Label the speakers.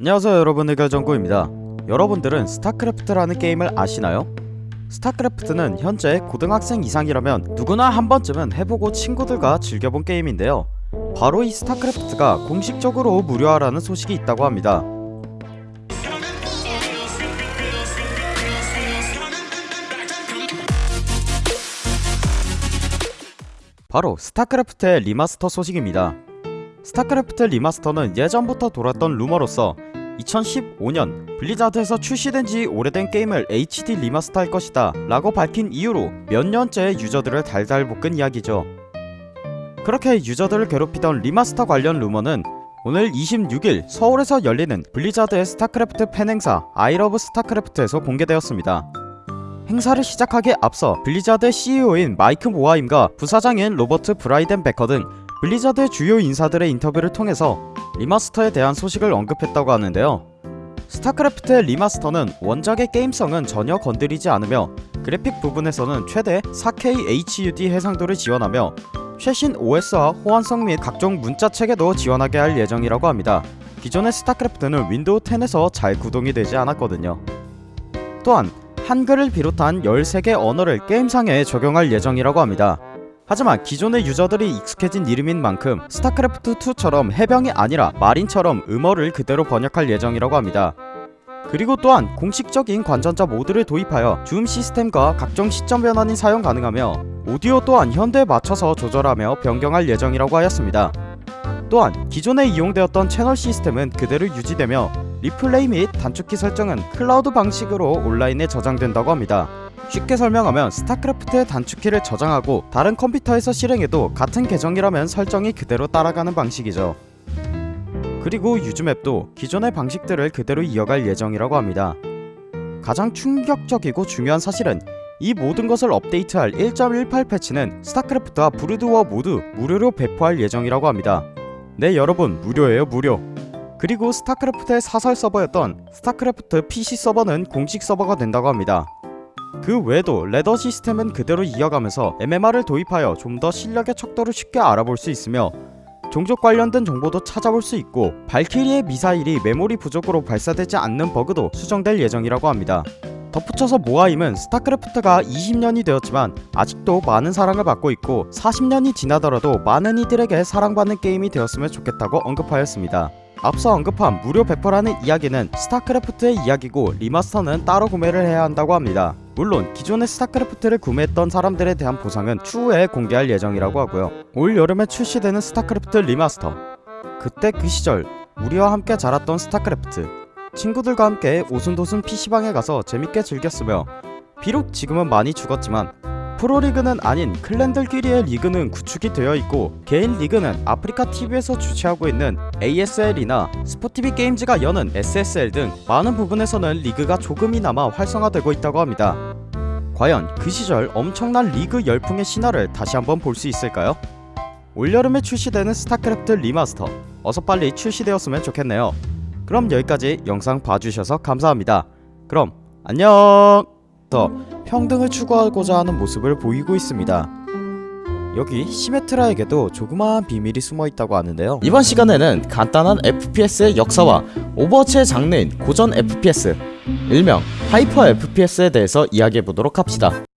Speaker 1: 안녕하세요 여러분. 의결정구입니다. 여러분들은 스타크래프트라는 게임을 아시나요? 스타크래프트는 현재 고등학생 이상이라면 누구나 한 번쯤은 해보고 친구들과 즐겨본 게임인데요. 바로 이 스타크래프트가 공식적으로 무료화라는 소식이 있다고 합니다. 바로 스타크래프트의 remaster 소식입니다. 스타크래프트 remaster는 예전부터 돌았던 루머로서 2015년 블리자드에서 출시된 지 오래된 게임을 HD remaster 할 것이다 라고 밝힌 이후로 몇 년째 유저들을 달달 볶은 이야기죠. 그렇게 유저들을 괴롭히던 remaster 관련 루머는 오늘 26일 서울에서 열리는 블리자드의 스타크래프트 팬 행사 I love 스타크래프트에서 공개되었습니다. 행사를 시작하기에 앞서 블리자드의 CEO인 마이크 모하임과 부사장인 로버트 브라이덴베커 등 블리자드의 주요 인사들의 인터뷰를 통해서 remaster에 대한 소식을 언급했다고 하는데요. 스타크래프트의 remaster는 원작의 게임성은 전혀 건드리지 않으며 그래픽 부분에서는 최대 4K UHD 해상도를 지원하며 최신 OS와 호환성 및 각종 문자 체계도 지원하게 할 예정이라고 합니다. 기존의 스타크래프트는 윈도우 10에서 잘 구동이 되지 않았거든요. 또한 한글을 비롯한 13개 언어를 게임상에 적용할 예정이라고 합니다 하지만 기존의 유저들이 익숙해진 이름인 만큼 스타크래프트2처럼 해병이 아니라 marine처럼 영어를 그대로 번역할 예정이라고 합니다. 그리고 또한 공식적인 관전자 모드를 도입하여 줌 시스템과 각종 시점 변환이 사용 가능하며 오디오 또한 현대에 맞춰서 조절하며 변경할 예정이라고 하였습니다. 또한 기존에 이용되었던 채널 시스템은 그대로 유지되며 리플레이 및 단축키 설정은 클라우드 방식으로 온라인에 저장된다고 합니다. 쉽게 설명하면 스타크래프트의 단축키를 저장하고 다른 컴퓨터에서 실행해도 같은 계정이라면 설정이 그대로 따라가는 방식이죠. 그리고 use map도 기존의 방식들을 그대로 이어갈 예정이라고 합니다. 가장 충격적이고 중요한 사실은 이 모든 것을 업데이트할 1.18 패치는 스타크래프트와 브루드워 모두 무료로 배포할 예정이라고 합니다. 네 여러분 무료예요 무료 그리고 스타크래프트의 사설 서버였던 스타크래프트 Fish 서버는 공식 서버가 된다고 합니다. 그 외에도 ladder 시스템은 그대로 이어가면서 MMR을 도입하여 좀 더 실력의 척도를 쉽게 알아볼 수 있으며 종족 관련된 정보도 찾아볼 수 있고 발키리의 미사일이 메모리 부족으로 발사되지 않는 버그도 수정될 예정이라고 합니다. 덧붙여서 모하임은 스타크래프트가 20년이 되었지만 아직도 많은 사랑을 받고 있고 40년이 지나더라도 많은 이들에게 사랑받는 게임이 되었으면 좋겠다고 언급하였습니다. 앞서 언급한 무료 배포라는 이야기는 스타크래프트의 이야기고 리마스터는 따로 구매를 해야 한다고 합니다. 물론 기존의 스타크래프트를 구매했던 사람들에 대한 보상은 추후에 공개할 예정이라고 하고요. 올 여름에 출시되는 스타크래프트 리마스터 그때 그 시절 우리와 함께 자랐던 스타크래프트 친구들과 함께 오순도순 PC방에 가서 재밌게 즐겼으며 비록 지금은 많이 죽었지만 프로리그는 아닌 clan들끼리의 리그는 구축이 되어 있고 개인 리그는 아프리카 TV에서 주최하고 있는 ASL이나 스포티비 게임즈가 여는 SSL 등 많은 부분에서는 리그가 조금이나마 활성화되고 있다고 합니다. 과연 그 시절 엄청난 리그 열풍의 신화를 다시 한번 볼 수 있을까요? 올여름에 출시되는 스타크래프트 리마스터 어서 빨리 출시되었으면 좋겠네요. 그럼 여기까지 영상 봐주셔서 감사합니다. 그럼 안녕! 더 평등을 추구하고자 하는 모습을 보이고 있습니다. 여기 시메트라에게도 조그마한 비밀이 숨어 있다고 하는데요. 이번 시간에는 간단한 FPS의 역사와 오버워치의 장르인 고전 FPS, 일명 하이퍼 FPS에 대해서 이야기해 보도록 합시다.